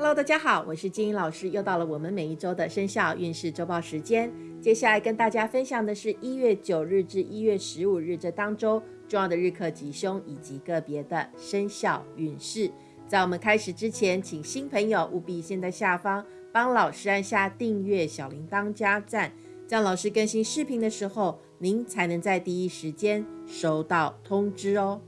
Hello，大家好，我是金英老师，又到了我们每一周的生肖运势周报时间。接下来跟大家分享的是一月九日至一月十五日这当周重要的日课吉凶以及个别的生肖运势。在我们开始之前，请新朋友务必先在下方帮老师按下订阅、小铃铛加赞，这样老师更新视频的时候，您才能在第一时间收到通知哦。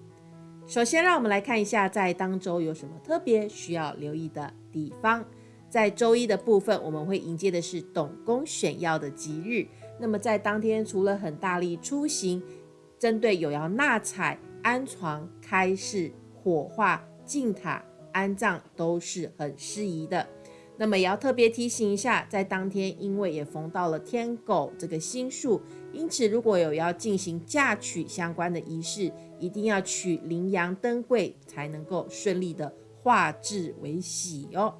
首先，让我们来看一下在当周有什么特别需要留意的地方。在周一的部分，我们会迎接的是董公选药的吉日。那么在当天，除了很大力出行，针对有要纳采、安床、开市、火化、进塔、安葬都是很适宜的。那么也要特别提醒一下，在当天因为也逢到了天狗这个星数，因此如果有要进行嫁娶相关的仪式，一定要取羚羊灯柜，才能够顺利的化至为喜哦。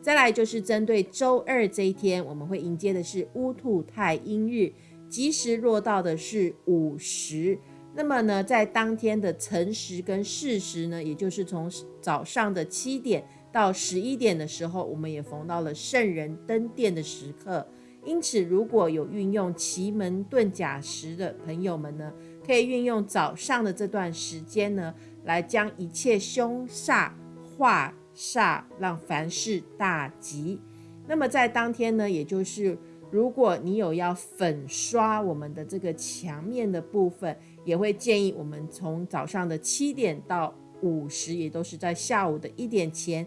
再来就是针对周二这一天，我们会迎接的是乌兔太阴日，吉时落到的是午时。那么呢，在当天的辰时跟巳时呢，也就是从早上的七点。到十一点的时候，我们也逢到了圣人登殿的时刻，因此如果有运用奇门遁甲时的朋友们呢，可以运用早上的这段时间呢，来将一切凶煞化煞，让凡事大吉。那么在当天呢，也就是如果你有要粉刷我们的这个墙面的部分，也会建议我们从早上的七点到。五十也都是在下午的一点前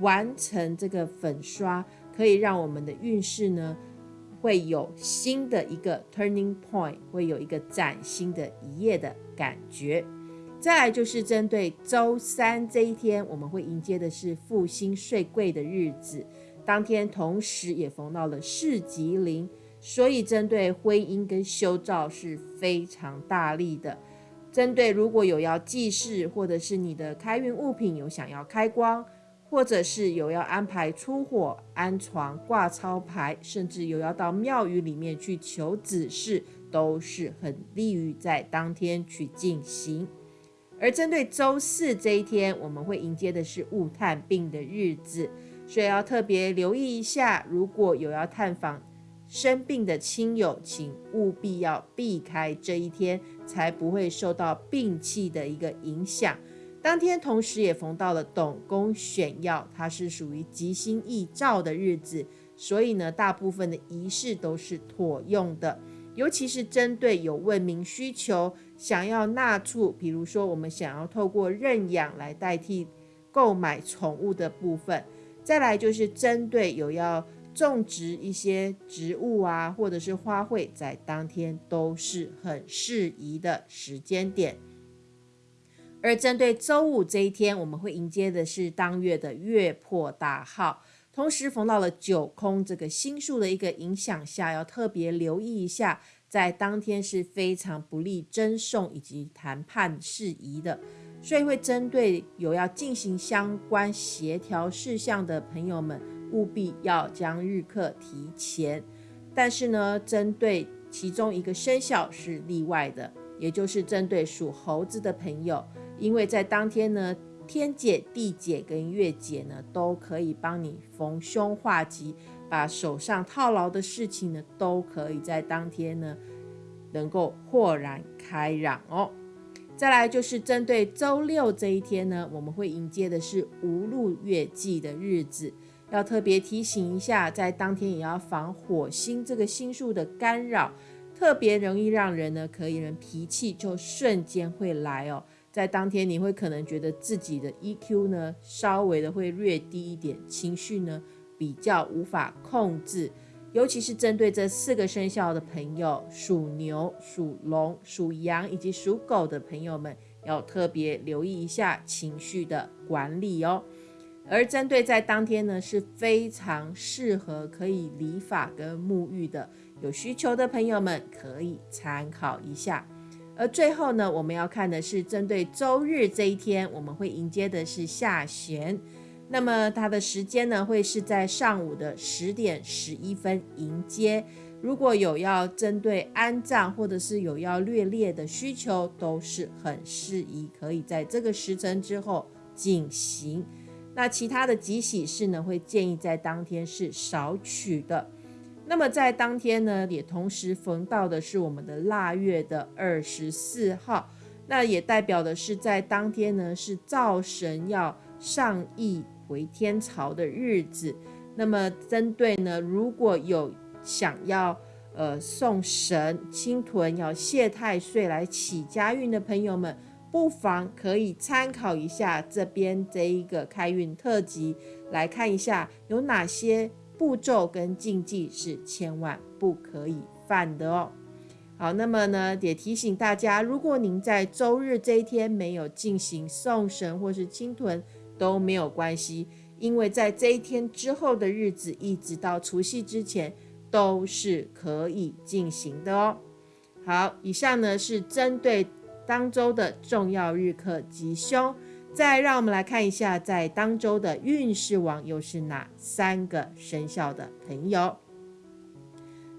完成这个粉刷，可以让我们的运势呢会有新的一个 turning point，会有一个崭新的一页的感觉。再来就是针对周三这一天，我们会迎接的是复兴税贵的日子，当天同时也逢到了市吉灵，所以针对婚姻跟修造是非常大力的。针对如果有要祭祀，或者是你的开运物品有想要开光，或者是有要安排出火、安床、挂超牌，甚至有要到庙宇里面去求子事，都是很利于在当天去进行。而针对周四这一天，我们会迎接的是物探病的日子，所以要特别留意一下，如果有要探访。生病的亲友，请务必要避开这一天，才不会受到病气的一个影响。当天同时也逢到了董公选药，它是属于吉星易兆的日子，所以呢，大部分的仪式都是妥用的。尤其是针对有问名需求，想要纳畜，比如说我们想要透过认养来代替购买宠物的部分，再来就是针对有要。种植一些植物啊，或者是花卉，在当天都是很适宜的时间点。而针对周五这一天，我们会迎接的是当月的月破大号，同时逢到了九空这个星数的一个影响下，要特别留意一下，在当天是非常不利争讼以及谈判事宜的，所以会针对有要进行相关协调事项的朋友们。务必要将日课提前，但是呢，针对其中一个生肖是例外的，也就是针对属猴子的朋友，因为在当天呢，天解、地解跟月解呢，都可以帮你逢凶化吉，把手上套牢的事情呢，都可以在当天呢，能够豁然开朗哦。再来就是针对周六这一天呢，我们会迎接的是无路月季的日子。要特别提醒一下，在当天也要防火星这个星数的干扰，特别容易让人呢，可以人脾气就瞬间会来哦。在当天你会可能觉得自己的 EQ 呢，稍微的会略低一点，情绪呢比较无法控制，尤其是针对这四个生肖的朋友，属牛、属龙、属羊以及属狗的朋友们，要特别留意一下情绪的管理哦。而针对在当天呢，是非常适合可以理发跟沐浴的，有需求的朋友们可以参考一下。而最后呢，我们要看的是针对周日这一天，我们会迎接的是下弦，那么它的时间呢，会是在上午的十点十一分迎接。如果有要针对安葬或者是有要略列的需求，都是很适宜可以在这个时辰之后进行。那其他的吉喜事呢，会建议在当天是少取的。那么在当天呢，也同时逢到的是我们的腊月的二十四号，那也代表的是在当天呢是灶神要上亿回天朝的日子。那么针对呢，如果有想要呃送神清屯要谢太岁来起家运的朋友们，不妨可以参考一下这边这一个开运特辑，来看一下有哪些。步骤跟禁忌是千万不可以犯的哦。好，那么呢，也提醒大家，如果您在周日这一天没有进行送神或是清屯都没有关系，因为在这一天之后的日子，一直到除夕之前都是可以进行的哦。好，以上呢是针对当周的重要日课吉凶。再让我们来看一下，在当周的运势王又是哪三个生肖的朋友？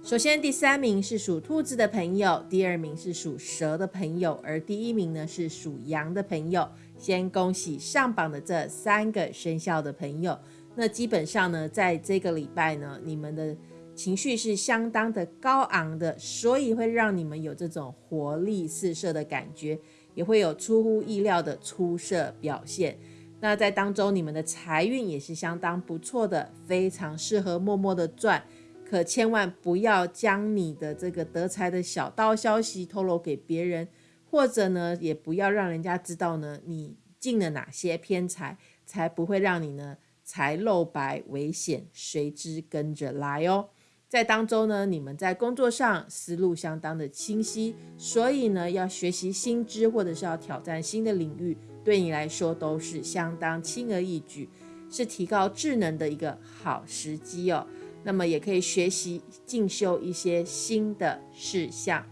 首先，第三名是属兔子的朋友，第二名是属蛇的朋友，而第一名呢是属羊的朋友。先恭喜上榜的这三个生肖的朋友。那基本上呢，在这个礼拜呢，你们的情绪是相当的高昂的，所以会让你们有这种活力四射的感觉。也会有出乎意料的出色表现。那在当中，你们的财运也是相当不错的，非常适合默默的赚。可千万不要将你的这个得财的小道消息透露给别人，或者呢，也不要让人家知道呢你进了哪些偏财，才不会让你呢财漏白，危险随之跟着来哦。在当中呢，你们在工作上思路相当的清晰，所以呢，要学习新知或者是要挑战新的领域，对你来说都是相当轻而易举，是提高智能的一个好时机哦。那么也可以学习进修一些新的事项。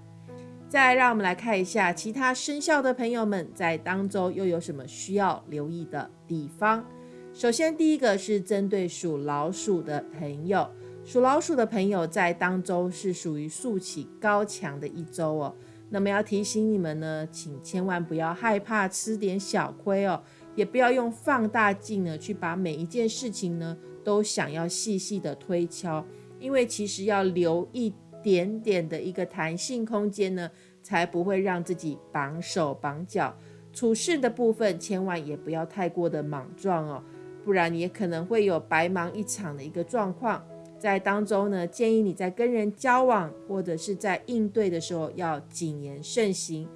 再让我们来看一下其他生肖的朋友们在当中又有什么需要留意的地方。首先，第一个是针对属老鼠的朋友。属老鼠的朋友在当周是属于竖起高墙的一周哦，那么要提醒你们呢，请千万不要害怕吃点小亏哦，也不要用放大镜呢去把每一件事情呢都想要细细的推敲，因为其实要留一点点的一个弹性空间呢，才不会让自己绑手绑脚。处事的部分千万也不要太过的莽撞哦，不然也可能会有白忙一场的一个状况。在当中呢，建议你在跟人交往或者是在应对的时候要谨言慎行。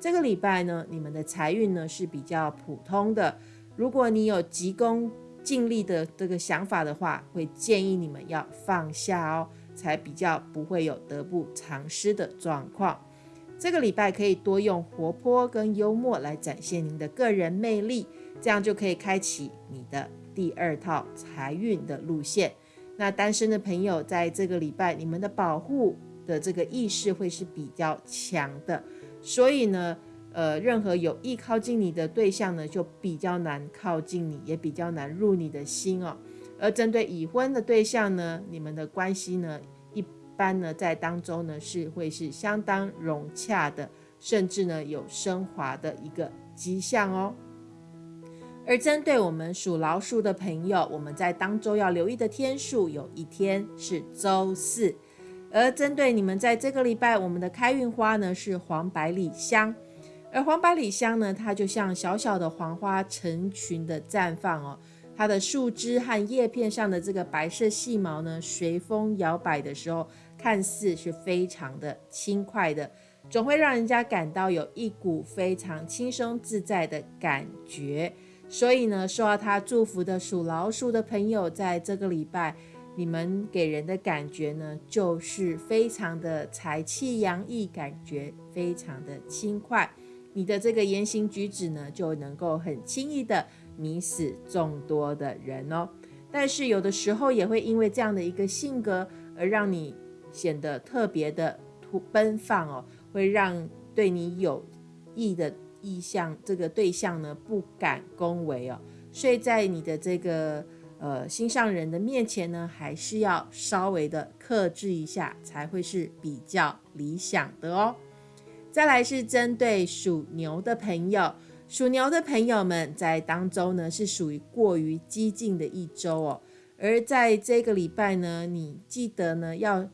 这个礼拜呢，你们的财运呢是比较普通的。如果你有急功近利的这个想法的话，会建议你们要放下哦，才比较不会有得不偿失的状况。这个礼拜可以多用活泼跟幽默来展现您的个人魅力，这样就可以开启你的第二套财运的路线。那单身的朋友，在这个礼拜，你们的保护的这个意识会是比较强的，所以呢，呃，任何有意靠近你的对象呢，就比较难靠近你，也比较难入你的心哦。而针对已婚的对象呢，你们的关系呢，一般呢，在当中呢，是会是相当融洽的，甚至呢，有升华的一个迹象哦。而针对我们属老鼠的朋友，我们在当周要留意的天数，有一天是周四。而针对你们在这个礼拜，我们的开运花呢是黄百里香。而黄百里香呢，它就像小小的黄花成群的绽放哦。它的树枝和叶片上的这个白色细毛呢，随风摇摆的时候，看似是非常的轻快的，总会让人家感到有一股非常轻松自在的感觉。所以呢，受到他祝福的属老鼠的朋友，在这个礼拜，你们给人的感觉呢，就是非常的财气洋溢，感觉非常的轻快。你的这个言行举止呢，就能够很轻易的迷死众多的人哦。但是有的时候也会因为这样的一个性格，而让你显得特别的突奔放哦，会让对你有益的。意向这个对象呢不敢恭维哦，所以在你的这个呃心上人的面前呢，还是要稍微的克制一下，才会是比较理想的哦。再来是针对属牛的朋友，属牛的朋友们在当周呢是属于过于激进的一周哦，而在这个礼拜呢，你记得呢要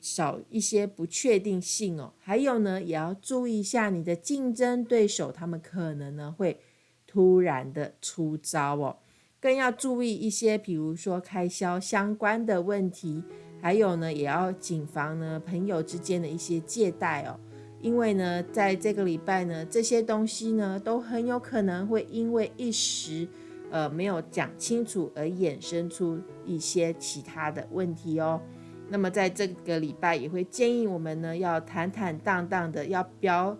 少一些不确定性哦，还有呢也要注意一下你的竞争对手，他们可能呢会突然的出招哦，更要注意一些，比如说开销相关的问题，还有呢也要谨防呢朋友之间的一些借贷哦。因为呢，在这个礼拜呢，这些东西呢，都很有可能会因为一时，呃，没有讲清楚而衍生出一些其他的问题哦。那么在这个礼拜，也会建议我们呢，要坦坦荡荡的，要表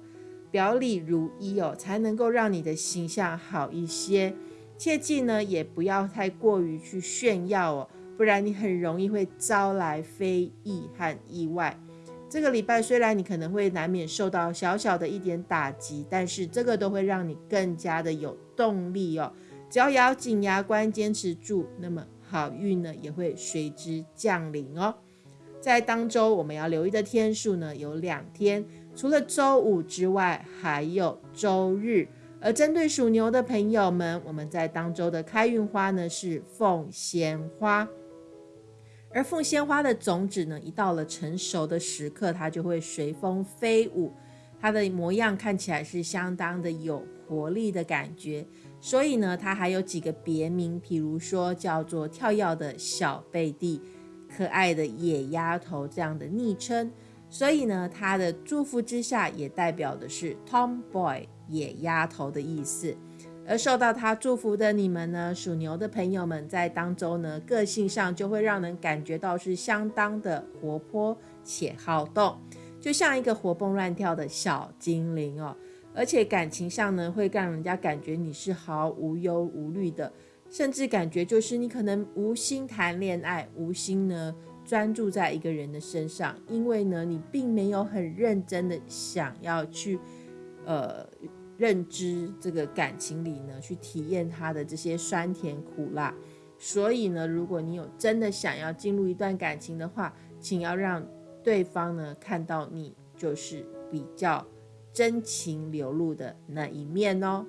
表里如一哦，才能够让你的形象好一些。切记呢，也不要太过于去炫耀哦，不然你很容易会招来非议和意外。这个礼拜虽然你可能会难免受到小小的一点打击，但是这个都会让你更加的有动力哦。只要咬紧牙关坚持住，那么好运呢也会随之降临哦。在当周我们要留意的天数呢有两天，除了周五之外，还有周日。而针对属牛的朋友们，我们在当周的开运花呢是凤仙花。而凤仙花的种子呢，一到了成熟的时刻，它就会随风飞舞，它的模样看起来是相当的有活力的感觉。所以呢，它还有几个别名，比如说叫做跳跃的小贝蒂、可爱的野丫头这样的昵称。所以呢，他的祝福之下也代表的是 Tomboy 野丫头的意思。而受到他祝福的你们呢，属牛的朋友们，在当周呢，个性上就会让人感觉到是相当的活泼且好动，就像一个活蹦乱跳的小精灵哦。而且感情上呢，会让人家感觉你是毫无忧无虑的，甚至感觉就是你可能无心谈恋爱，无心呢专注在一个人的身上，因为呢，你并没有很认真的想要去，呃。认知这个感情里呢，去体验它的这些酸甜苦辣。所以呢，如果你有真的想要进入一段感情的话，请要让对方呢看到你就是比较真情流露的那一面哦。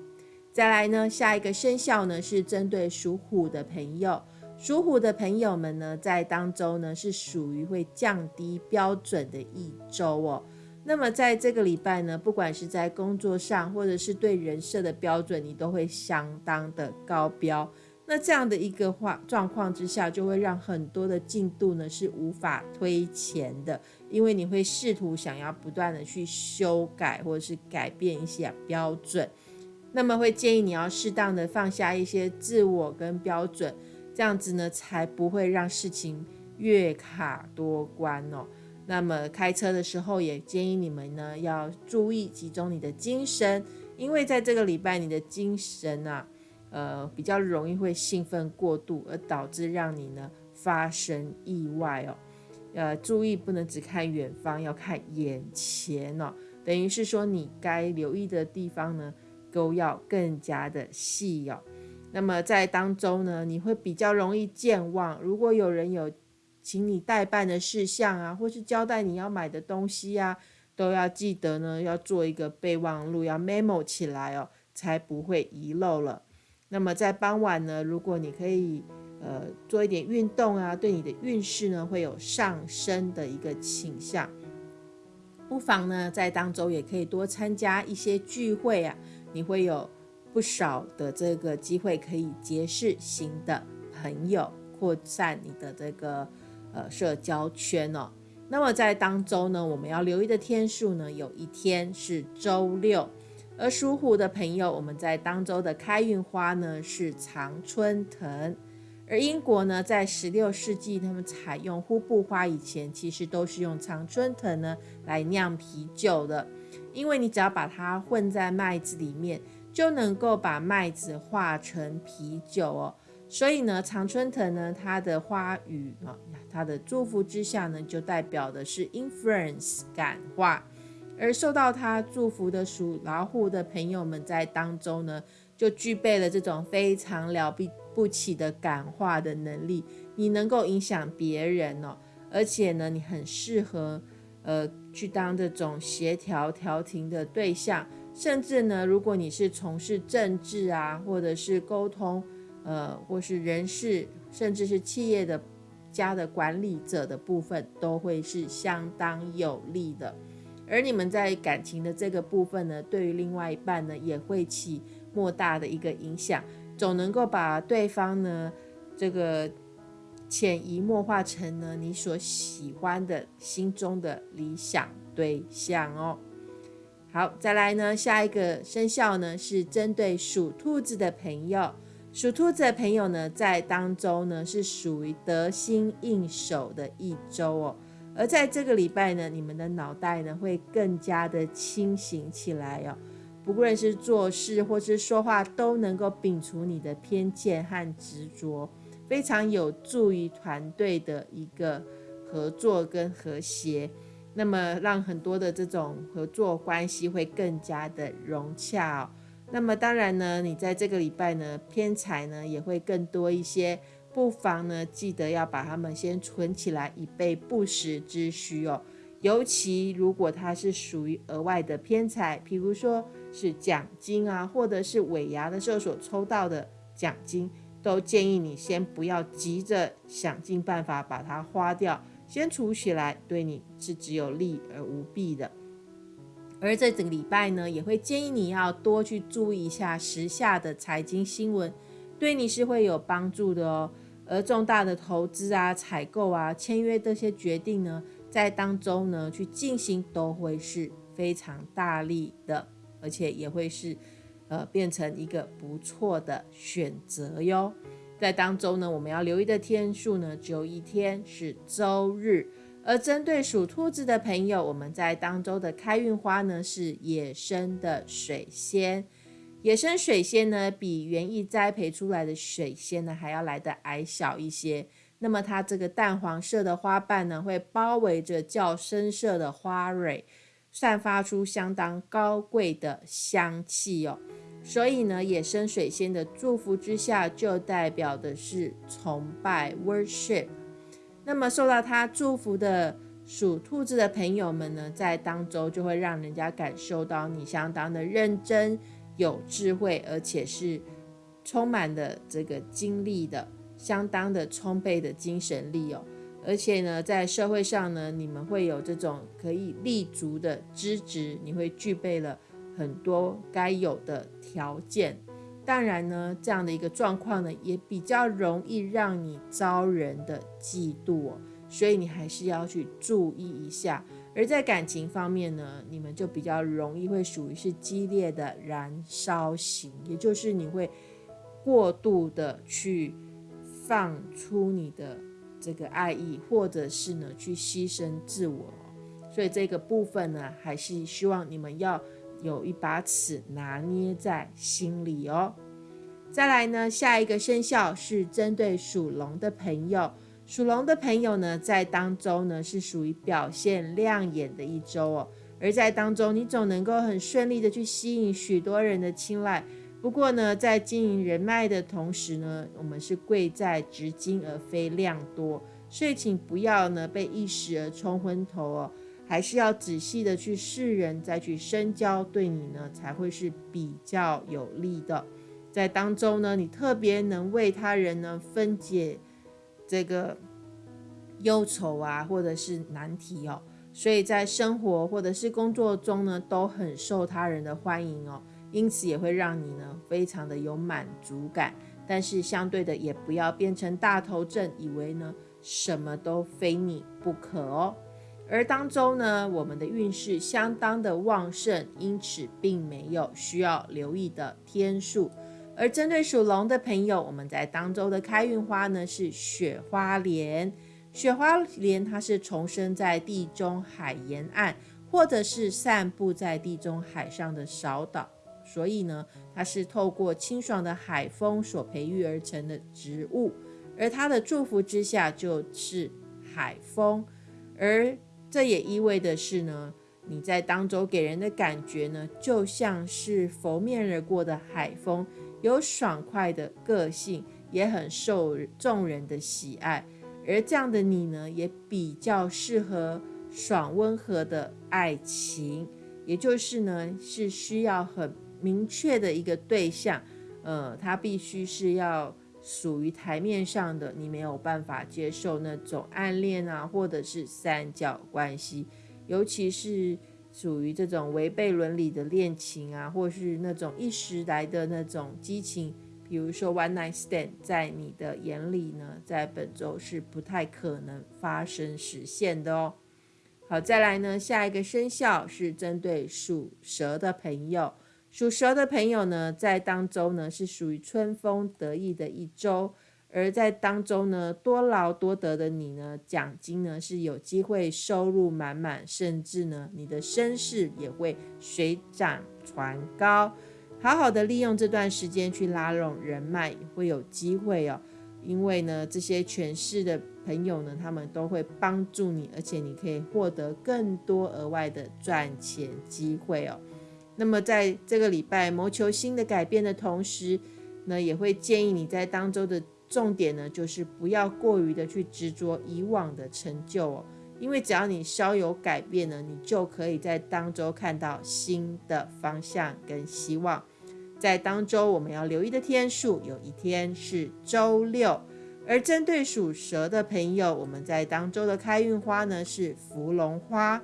再来呢，下一个生肖呢是针对属虎的朋友，属虎的朋友们呢在当周呢是属于会降低标准的一周哦。那么在这个礼拜呢，不管是在工作上，或者是对人设的标准，你都会相当的高标。那这样的一个话状况之下，就会让很多的进度呢是无法推前的，因为你会试图想要不断的去修改或者是改变一些标准。那么会建议你要适当的放下一些自我跟标准，这样子呢才不会让事情越卡多关哦。那么开车的时候，也建议你们呢要注意集中你的精神，因为在这个礼拜，你的精神啊，呃，比较容易会兴奋过度，而导致让你呢发生意外哦。呃，注意不能只看远方，要看眼前哦。等于是说，你该留意的地方呢，都要更加的细哦。那么在当中呢，你会比较容易健忘。如果有人有请你代办的事项啊，或是交代你要买的东西啊，都要记得呢，要做一个备忘录，要 memo 起来哦，才不会遗漏了。那么在傍晚呢，如果你可以呃做一点运动啊，对你的运势呢会有上升的一个倾向。不妨呢在当周也可以多参加一些聚会啊，你会有不少的这个机会可以结识新的朋友，扩散你的这个。呃，社交圈哦。那么在当周呢，我们要留意的天数呢，有一天是周六。而属虎的朋友，我们在当周的开运花呢是常春藤。而英国呢，在十六世纪他们采用呼布花以前，其实都是用常春藤呢来酿啤酒的。因为你只要把它混在麦子里面，就能够把麦子化成啤酒哦。所以呢，常春藤呢，它的花语啊，它的祝福之下呢，就代表的是 influence 感化，而受到它祝福的属老虎的朋友们在当中呢，就具备了这种非常了不起的感化的能力。你能够影响别人哦，而且呢，你很适合呃去当这种协调调停的对象。甚至呢，如果你是从事政治啊，或者是沟通，呃，或是人事，甚至是企业的家的管理者的部分，都会是相当有利的。而你们在感情的这个部分呢，对于另外一半呢，也会起莫大的一个影响，总能够把对方呢，这个潜移默化成呢你所喜欢的心中的理想对象哦。好，再来呢，下一个生肖呢是针对属兔子的朋友，属兔子的朋友呢，在当周呢是属于得心应手的一周哦。而在这个礼拜呢，你们的脑袋呢会更加的清醒起来哦。不论是做事或是说话，都能够摒除你的偏见和执着，非常有助于团队的一个合作跟和谐。那么让很多的这种合作关系会更加的融洽。那么当然呢，你在这个礼拜呢，偏财呢也会更多一些。不妨呢，记得要把它们先存起来，以备不时之需哦。尤其如果它是属于额外的偏财，譬如说是奖金啊，或者是尾牙的时候所抽到的奖金，都建议你先不要急着想尽办法把它花掉，先储起来，对你是只有利而无弊的。而这整个礼拜呢，也会建议你要多去注意一下时下的财经新闻。对你是会有帮助的哦，而重大的投资啊、采购啊、签约这些决定呢，在当中呢去进行都会是非常大力的，而且也会是呃变成一个不错的选择哟。在当中呢，我们要留意的天数呢，只有一天是周日，而针对属兔子的朋友，我们在当周的开运花呢是野生的水仙。野生水仙呢，比园艺栽培出来的水仙呢还要来的矮小一些。那么它这个淡黄色的花瓣呢，会包围着较深色的花蕊，散发出相当高贵的香气哦。所以呢，野生水仙的祝福之下，就代表的是崇拜 （worship）。那么受到它祝福的属兔子的朋友们呢，在当周就会让人家感受到你相当的认真。有智慧，而且是充满的这个精力的，相当的充沛的精神力哦。而且呢，在社会上呢，你们会有这种可以立足的资质，你会具备了很多该有的条件。当然呢，这样的一个状况呢，也比较容易让你招人的嫉妒哦。所以你还是要去注意一下。而在感情方面呢，你们就比较容易会属于是激烈的燃烧型，也就是你会过度的去放出你的这个爱意，或者是呢去牺牲自我。所以这个部分呢，还是希望你们要有一把尺拿捏在心里哦。再来呢，下一个生肖是针对属龙的朋友。属龙的朋友呢，在当周呢是属于表现亮眼的一周哦，而在当中，你总能够很顺利的去吸引许多人的青睐。不过呢，在经营人脉的同时呢，我们是贵在值金而非量多，所以请不要呢被一时而冲昏头哦，还是要仔细的去试人，再去深交，对你呢才会是比较有利的。在当中呢，你特别能为他人呢分解。这个忧愁啊，或者是难题哦，所以在生活或者是工作中呢，都很受他人的欢迎哦，因此也会让你呢非常的有满足感。但是相对的，也不要变成大头症，以为呢什么都非你不可哦。而当周呢，我们的运势相当的旺盛，因此并没有需要留意的天数。而针对属龙的朋友，我们在当周的开运花呢是雪花莲。雪花莲它是重生在地中海沿岸，或者是散布在地中海上的小岛，所以呢，它是透过清爽的海风所培育而成的植物。而它的祝福之下就是海风，而这也意味的是呢，你在当周给人的感觉呢，就像是拂面而过的海风。有爽快的个性，也很受众人的喜爱。而这样的你呢，也比较适合爽温和的爱情，也就是呢是需要很明确的一个对象，呃，他必须是要属于台面上的，你没有办法接受那种暗恋啊，或者是三角关系，尤其是属于这种违背伦理的恋情啊，或是那种一时来的那种激情。比如说，one night stand，在你的眼里呢，在本周是不太可能发生实现的哦。好，再来呢，下一个生肖是针对属蛇的朋友。属蛇的朋友呢，在当周呢是属于春风得意的一周，而在当周呢，多劳多得的你呢，奖金呢是有机会收入满满，甚至呢，你的身世也会水涨船高。好好的利用这段时间去拉拢人脉，会有机会哦。因为呢，这些权势的朋友呢，他们都会帮助你，而且你可以获得更多额外的赚钱机会哦。那么在这个礼拜谋求新的改变的同时，呢，也会建议你在当周的重点呢，就是不要过于的去执着以往的成就哦。因为只要你稍有改变呢，你就可以在当周看到新的方向跟希望。在当周我们要留意的天数，有一天是周六。而针对属蛇的朋友，我们在当周的开运花呢是芙蓉花。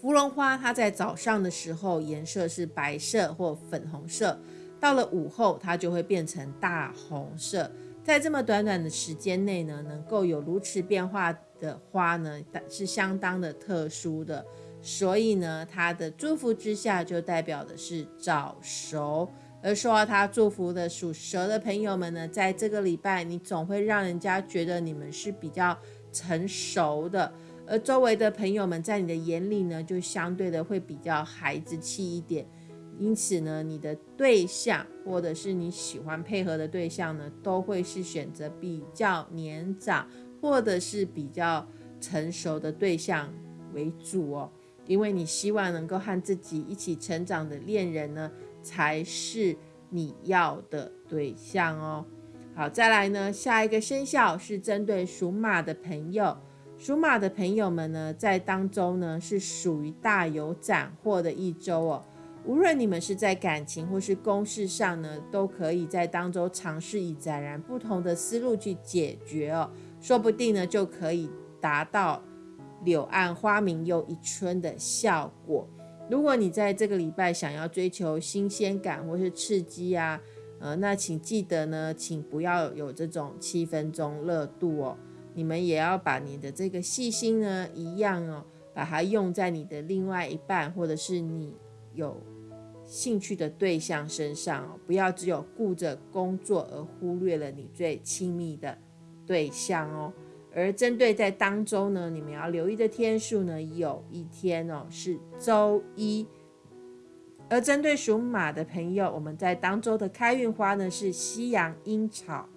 芙蓉花它在早上的时候颜色是白色或粉红色，到了午后它就会变成大红色。在这么短短的时间内呢，能够有如此变化的花呢，是相当的特殊的。所以呢，它的祝福之下就代表的是早熟。而受到它祝福的属蛇的朋友们呢，在这个礼拜，你总会让人家觉得你们是比较成熟的，而周围的朋友们在你的眼里呢，就相对的会比较孩子气一点。因此呢，你的对象或者是你喜欢配合的对象呢，都会是选择比较年长或者是比较成熟的对象为主哦，因为你希望能够和自己一起成长的恋人呢，才是你要的对象哦。好，再来呢，下一个生肖是针对属马的朋友，属马的朋友们呢，在当中呢是属于大有斩获的一周哦。无论你们是在感情或是公事上呢，都可以在当中尝试以截然不同的思路去解决哦，说不定呢就可以达到柳暗花明又一村的效果。如果你在这个礼拜想要追求新鲜感或是刺激啊，呃，那请记得呢，请不要有这种七分钟热度哦，你们也要把你的这个细心呢一样哦，把它用在你的另外一半或者是你有。兴趣的对象身上哦，不要只有顾着工作而忽略了你最亲密的对象哦。而针对在当周呢，你们要留意的天数呢，有一天哦是周一。而针对属马的朋友，我们在当周的开运花呢是西洋樱草。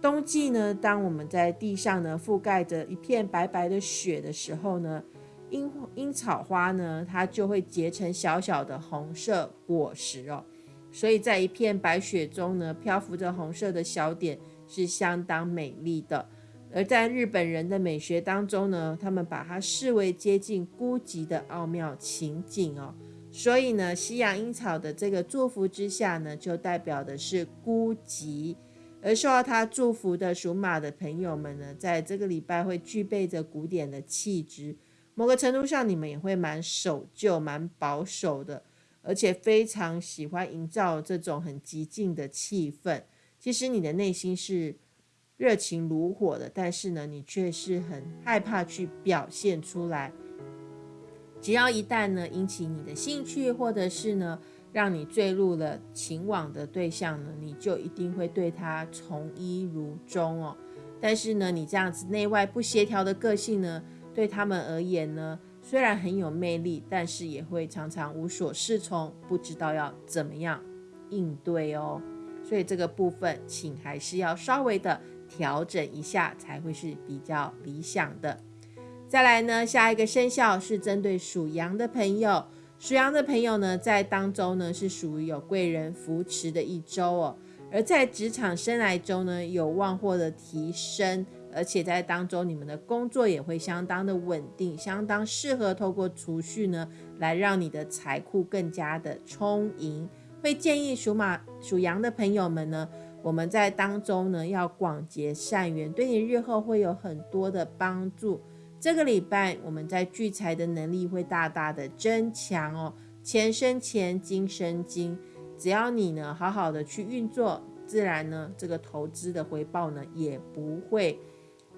冬季呢，当我们在地上呢覆盖着一片白白的雪的时候呢。樱樱草花呢，它就会结成小小的红色果实哦，所以在一片白雪中呢，漂浮着红色的小点，是相当美丽的。而在日本人的美学当中呢，他们把它视为接近孤寂的奥妙情景哦，所以呢，西洋樱草的这个祝福之下呢，就代表的是孤寂。而受到他祝福的属马的朋友们呢，在这个礼拜会具备着古典的气质。某个程度上，你们也会蛮守旧、蛮保守的，而且非常喜欢营造这种很激进的气氛。其实你的内心是热情如火的，但是呢，你却是很害怕去表现出来。只要一旦呢引起你的兴趣，或者是呢让你坠入了情网的对象呢，你就一定会对他从一如终哦。但是呢，你这样子内外不协调的个性呢？对他们而言呢，虽然很有魅力，但是也会常常无所适从，不知道要怎么样应对哦。所以这个部分，请还是要稍微的调整一下，才会是比较理想的。再来呢，下一个生肖是针对属羊的朋友，属羊的朋友呢，在当中呢是属于有贵人扶持的一周哦。而在职场生来中呢，有望获得提升，而且在当中你们的工作也会相当的稳定，相当适合透过储蓄呢来让你的财库更加的充盈。会建议属马、属羊的朋友们呢，我们在当中呢要广结善缘，对你日后会有很多的帮助。这个礼拜我们在聚财的能力会大大的增强哦，钱生钱，金生金，只要你呢好好的去运作，自然呢这个投资的回报呢也不会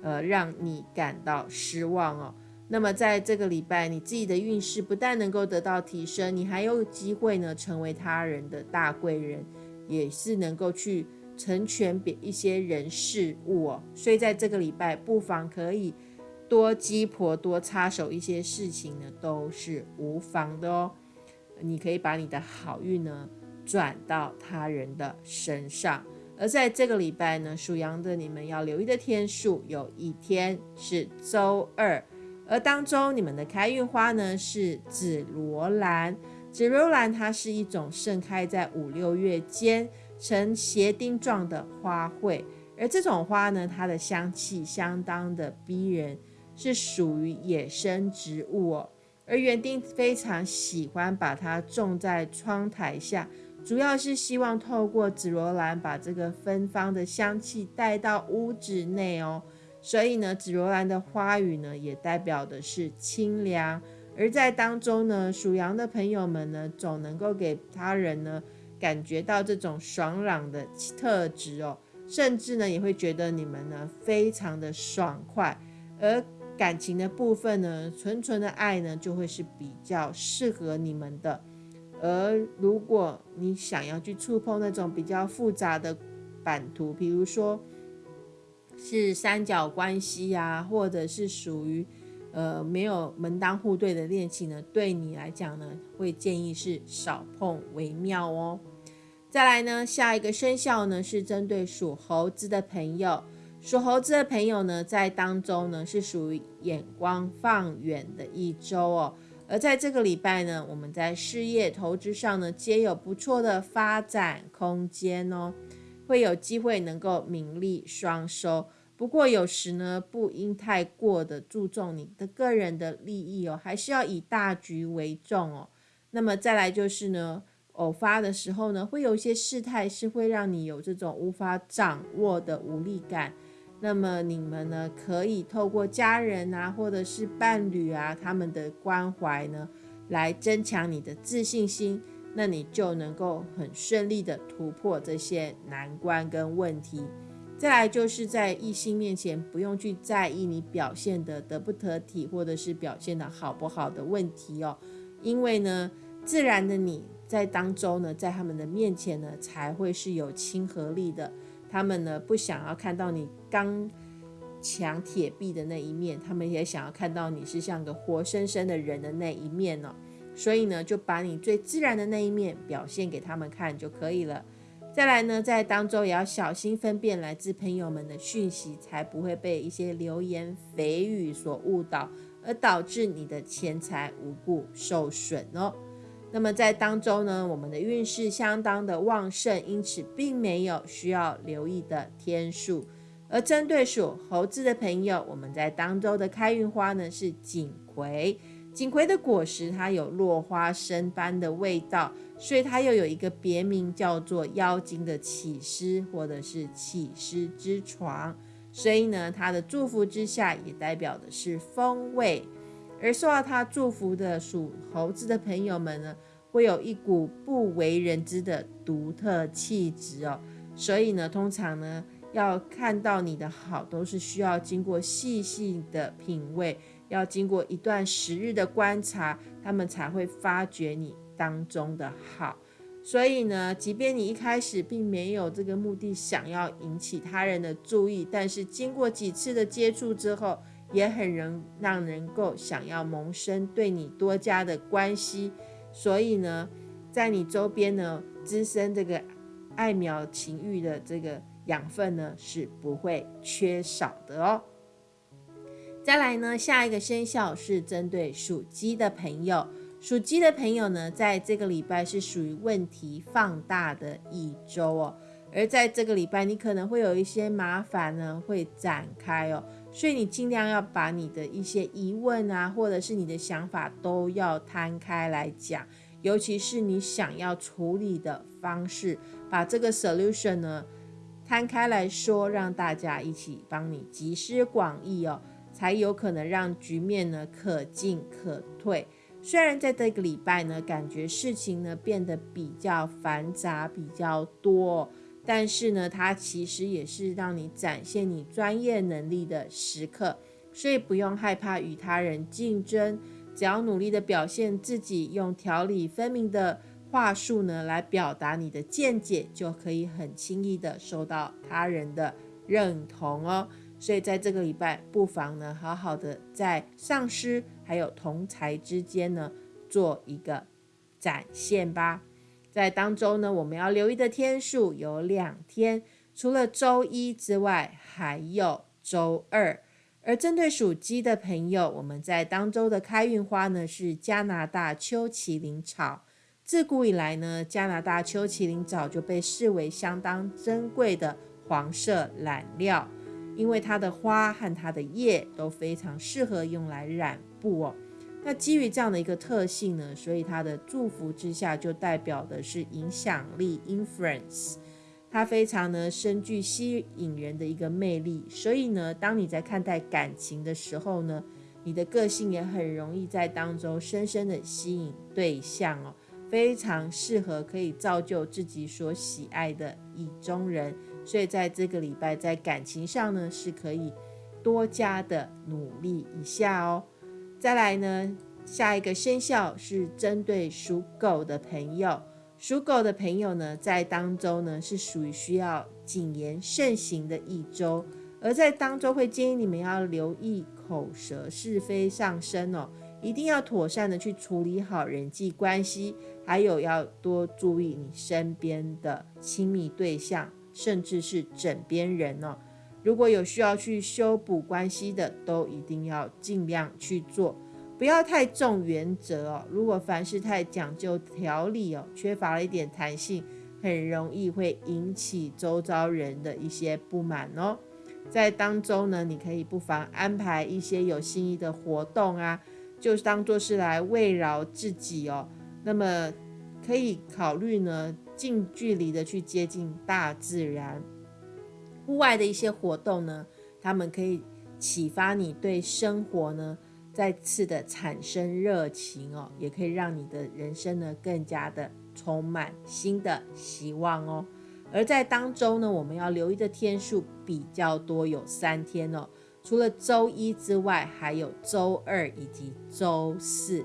呃让你感到失望哦。那么在这个礼拜，你自己的运势不但能够得到提升，你还有机会呢成为他人的大贵人，也是能够去成全别一些人事物哦。所以在这个礼拜，不妨可以多鸡婆多插手一些事情呢，都是无妨的哦。你可以把你的好运呢转到他人的身上。而在这个礼拜呢，属羊的你们要留意的天数，有一天是周二。而当中，你们的开运花呢是紫罗兰。紫罗兰它是一种盛开在五六月间呈斜丁状的花卉，而这种花呢，它的香气相当的逼人，是属于野生植物哦。而园丁非常喜欢把它种在窗台下，主要是希望透过紫罗兰把这个芬芳的香气带到屋子内哦。所以呢，紫罗兰的花语呢，也代表的是清凉。而在当中呢，属羊的朋友们呢，总能够给他人呢，感觉到这种爽朗的特质哦，甚至呢，也会觉得你们呢，非常的爽快。而感情的部分呢，纯纯的爱呢，就会是比较适合你们的。而如果你想要去触碰那种比较复杂的版图，比如说，是三角关系呀，或者是属于呃没有门当户对的恋情呢？对你来讲呢，会建议是少碰为妙哦。再来呢，下一个生肖呢是针对属猴子的朋友，属猴子的朋友呢在当中呢是属于眼光放远的一周哦。而在这个礼拜呢，我们在事业投资上呢皆有不错的发展空间哦。会有机会能够名利双收，不过有时呢，不应太过的注重你的个人的利益哦，还是要以大局为重哦。那么再来就是呢，偶发的时候呢，会有一些事态是会让你有这种无法掌握的无力感。那么你们呢，可以透过家人啊，或者是伴侣啊，他们的关怀呢，来增强你的自信心。那你就能够很顺利的突破这些难关跟问题。再来就是在异性面前不用去在意你表现的得不得体，或者是表现的好不好的问题哦。因为呢，自然的你在当中呢，在他们的面前呢，才会是有亲和力的。他们呢不想要看到你刚强铁壁的那一面，他们也想要看到你是像个活生生的人的那一面呢。所以呢，就把你最自然的那一面表现给他们看就可以了。再来呢，在当中也要小心分辨来自朋友们的讯息，才不会被一些流言蜚语所误导，而导致你的钱财无故受损哦。那么在当中呢，我们的运势相当的旺盛，因此并没有需要留意的天数。而针对属猴子的朋友，我们在当周的开运花呢是锦葵。锦葵的果实，它有落花生般的味道，所以它又有一个别名叫做妖精的起司，或者是起司之床。所以呢，它的祝福之下也代表的是风味。而受到它祝福的属猴子的朋友们呢，会有一股不为人知的独特气质哦。所以呢，通常呢，要看到你的好，都是需要经过细细的品味。要经过一段时日的观察，他们才会发觉你当中的好。所以呢，即便你一开始并没有这个目的，想要引起他人的注意，但是经过几次的接触之后，也很能让人够想要萌生对你多加的关系。所以呢，在你周边呢，滋生这个爱苗情欲的这个养分呢，是不会缺少的哦。再来呢，下一个生肖是针对属鸡的朋友。属鸡的朋友呢，在这个礼拜是属于问题放大的一周哦。而在这个礼拜，你可能会有一些麻烦呢会展开哦，所以你尽量要把你的一些疑问啊，或者是你的想法都要摊开来讲，尤其是你想要处理的方式，把这个 solution 呢摊开来说，让大家一起帮你集思广益哦，才有可能让局面呢可进可退。虽然在这个礼拜呢，感觉事情呢变得比较繁杂、比较多。但是呢，它其实也是让你展现你专业能力的时刻，所以不用害怕与他人竞争，只要努力的表现自己，用条理分明的话术呢来表达你的见解，就可以很轻易的受到他人的认同哦。所以在这个礼拜，不妨呢好好的在上司还有同才之间呢做一个展现吧。在当周呢，我们要留意的天数有两天，除了周一之外，还有周二。而针对属鸡的朋友，我们在当周的开运花呢是加拿大秋麒麟草。自古以来呢，加拿大秋麒麟早就被视为相当珍贵的黄色染料，因为它的花和它的叶都非常适合用来染布哦。那基于这样的一个特性呢，所以它的祝福之下就代表的是影响力 （influence），它非常呢深具吸引人的一个魅力。所以呢，当你在看待感情的时候呢，你的个性也很容易在当中深深的吸引对象哦，非常适合可以造就自己所喜爱的意中人。所以在这个礼拜在感情上呢，是可以多加的努力一下哦。再来呢，下一个生肖是针对属狗的朋友。属狗的朋友呢，在当周呢是属于需要谨言慎行的一周，而在当周会建议你们要留意口舌是非上升哦，一定要妥善的去处理好人际关系，还有要多注意你身边的亲密对象，甚至是枕边人哦。如果有需要去修补关系的，都一定要尽量去做，不要太重原则哦。如果凡事太讲究条理哦，缺乏了一点弹性，很容易会引起周遭人的一些不满哦。在当中呢，你可以不妨安排一些有心意的活动啊，就是当做是来慰劳自己哦。那么可以考虑呢，近距离的去接近大自然。户外的一些活动呢，他们可以启发你对生活呢再次的产生热情哦，也可以让你的人生呢更加的充满新的希望哦。而在当中呢，我们要留意的天数比较多，有三天哦。除了周一之外，还有周二以及周四。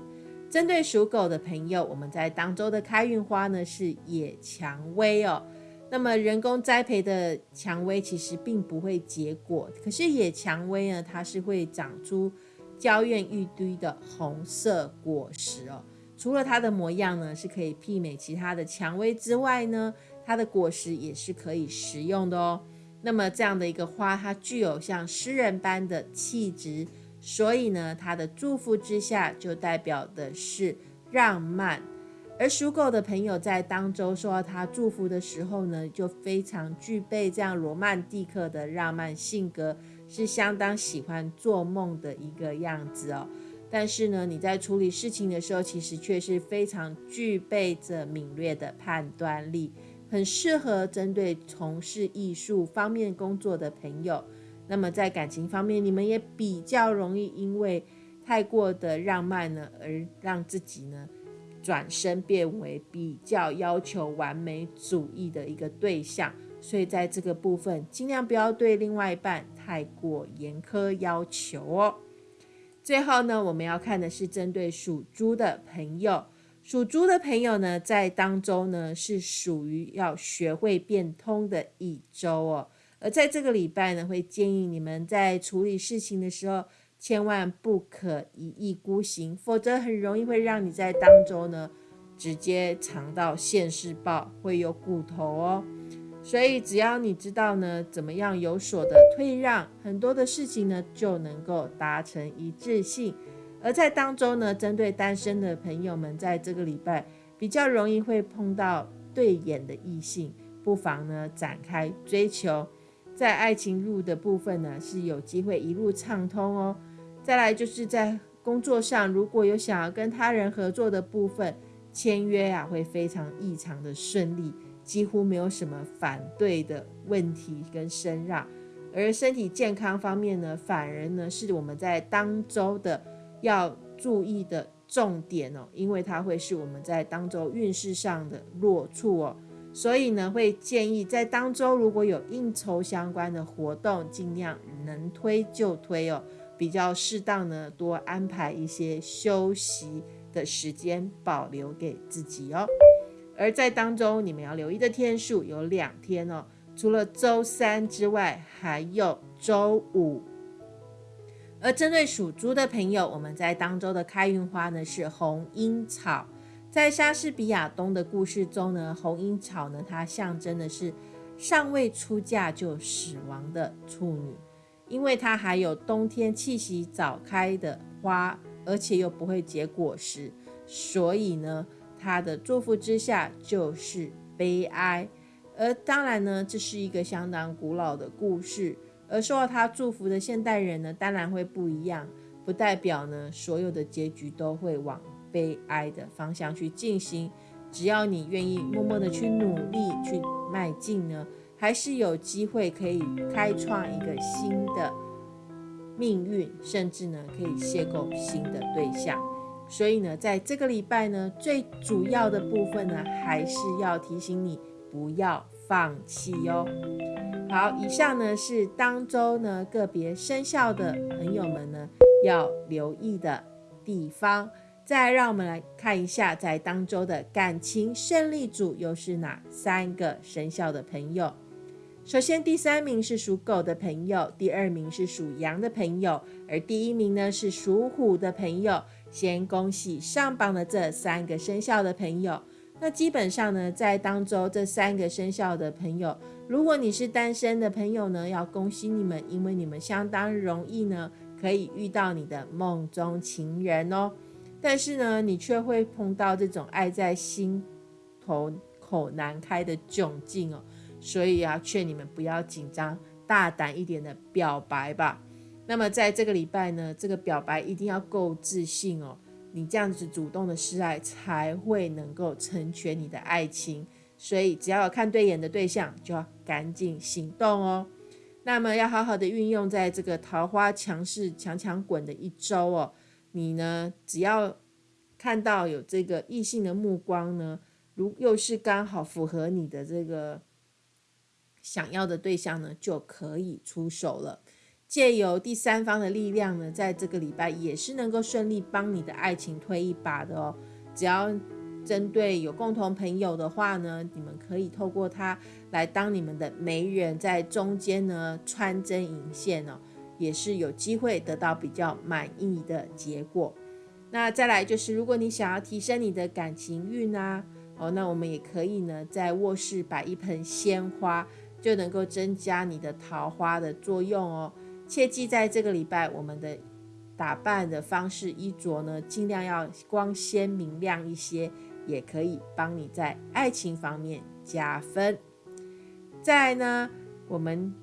针对属狗的朋友，我们在当周的开运花呢是野蔷薇哦。那么人工栽培的蔷薇其实并不会结果，可是野蔷薇呢，它是会长出娇艳欲滴的红色果实哦。除了它的模样呢是可以媲美其他的蔷薇之外呢，它的果实也是可以食用的哦。那么这样的一个花，它具有像诗人般的气质，所以呢，它的祝福之下就代表的是浪漫。而属狗的朋友在当周受到他祝福的时候呢，就非常具备这样罗曼蒂克的浪漫性格，是相当喜欢做梦的一个样子哦。但是呢，你在处理事情的时候，其实却是非常具备着敏锐的判断力，很适合针对从事艺术方面工作的朋友。那么在感情方面，你们也比较容易因为太过的浪漫呢，而让自己呢。转身变为比较要求完美主义的一个对象，所以在这个部分尽量不要对另外一半太过严苛要求哦。最后呢，我们要看的是针对属猪的朋友，属猪的朋友呢，在当中呢是属于要学会变通的一周哦，而在这个礼拜呢，会建议你们在处理事情的时候。千万不可一意孤行，否则很容易会让你在当中呢直接尝到现世报，会有骨头哦。所以只要你知道呢怎么样有所的退让，很多的事情呢就能够达成一致性。而在当中呢，针对单身的朋友们，在这个礼拜比较容易会碰到对眼的异性，不妨呢展开追求，在爱情路的部分呢是有机会一路畅通哦。再来就是在工作上，如果有想要跟他人合作的部分，签约啊会非常异常的顺利，几乎没有什么反对的问题跟声让。而身体健康方面呢，反而呢是我们在当周的要注意的重点哦，因为它会是我们在当周运势上的弱处哦。所以呢，会建议在当周如果有应酬相关的活动，尽量能推就推哦，比较适当呢，多安排一些休息的时间，保留给自己哦。而在当中，你们要留意的天数有两天哦，除了周三之外，还有周五。而针对属猪的朋友，我们在当周的开运花呢是红樱草。在莎士比亚东的故事中呢，红樱草呢，它象征的是尚未出嫁就死亡的处女，因为它还有冬天气息早开的花，而且又不会结果实，所以呢，它的祝福之下就是悲哀。而当然呢，这是一个相当古老的故事，而受到他祝福的现代人呢，当然会不一样，不代表呢所有的结局都会往。悲哀的方向去进行，只要你愿意默默的去努力去迈进呢，还是有机会可以开创一个新的命运，甚至呢可以邂逅新的对象。所以呢，在这个礼拜呢，最主要的部分呢，还是要提醒你不要放弃哟。好，以上呢是当周呢个别生肖的朋友们呢要留意的地方。再让我们来看一下，在当周的感情胜利组又是哪三个生肖的朋友？首先，第三名是属狗的朋友，第二名是属羊的朋友，而第一名呢是属虎的朋友。先恭喜上榜的这三个生肖的朋友。那基本上呢，在当周这三个生肖的朋友，如果你是单身的朋友呢，要恭喜你们，因为你们相当容易呢，可以遇到你的梦中情人哦。但是呢，你却会碰到这种爱在心头口难开的窘境哦，所以啊，劝你们不要紧张，大胆一点的表白吧。那么在这个礼拜呢，这个表白一定要够自信哦，你这样子主动的示爱才会能够成全你的爱情。所以只要有看对眼的对象，就要赶紧行动哦。那么要好好的运用在这个桃花强势强强滚的一周哦。你呢？只要看到有这个异性的目光呢，如又是刚好符合你的这个想要的对象呢，就可以出手了。借由第三方的力量呢，在这个礼拜也是能够顺利帮你的爱情推一把的哦。只要针对有共同朋友的话呢，你们可以透过他来当你们的媒人，在中间呢穿针引线哦。也是有机会得到比较满意的结果。那再来就是，如果你想要提升你的感情运啊，哦，那我们也可以呢，在卧室摆一盆鲜花，就能够增加你的桃花的作用哦。切记在这个礼拜，我们的打扮的方式、衣着呢，尽量要光鲜明亮一些，也可以帮你在爱情方面加分。再呢，我们。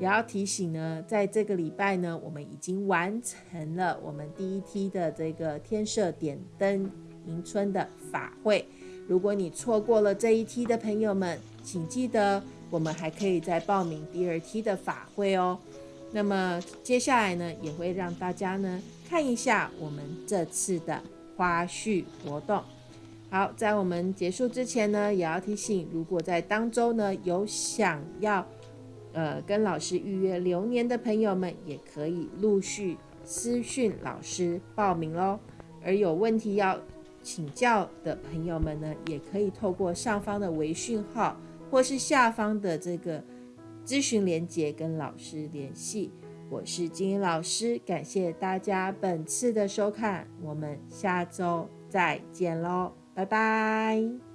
也要提醒呢，在这个礼拜呢，我们已经完成了我们第一梯的这个天设点灯迎春的法会。如果你错过了这一梯的朋友们，请记得我们还可以再报名第二梯的法会哦。那么接下来呢，也会让大家呢看一下我们这次的花絮活动。好，在我们结束之前呢，也要提醒，如果在当周呢有想要。呃，跟老师预约流年的朋友们也可以陆续私讯老师报名喽。而有问题要请教的朋友们呢，也可以透过上方的微讯号或是下方的这个咨询连接跟老师联系。我是金英老师，感谢大家本次的收看，我们下周再见喽，拜拜。